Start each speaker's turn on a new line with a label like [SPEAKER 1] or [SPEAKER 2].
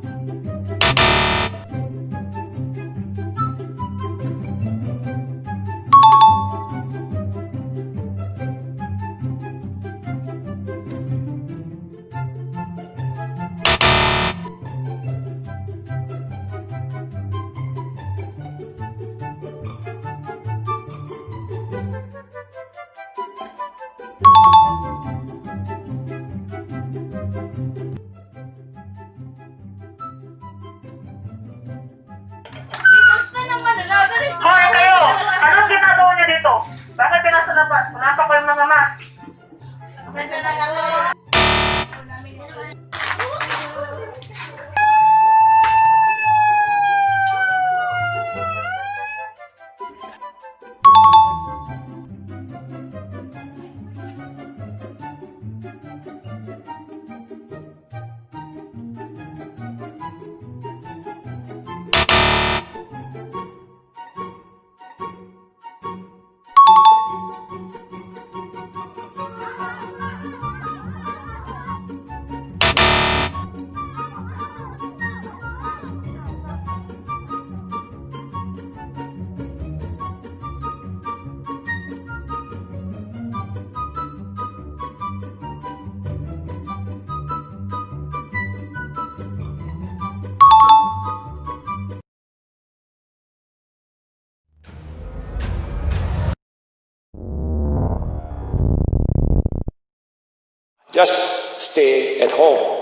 [SPEAKER 1] Música ka nasa labas? Wala pa kayong mga mask.
[SPEAKER 2] Pasensya na kami.
[SPEAKER 3] Just stay at home.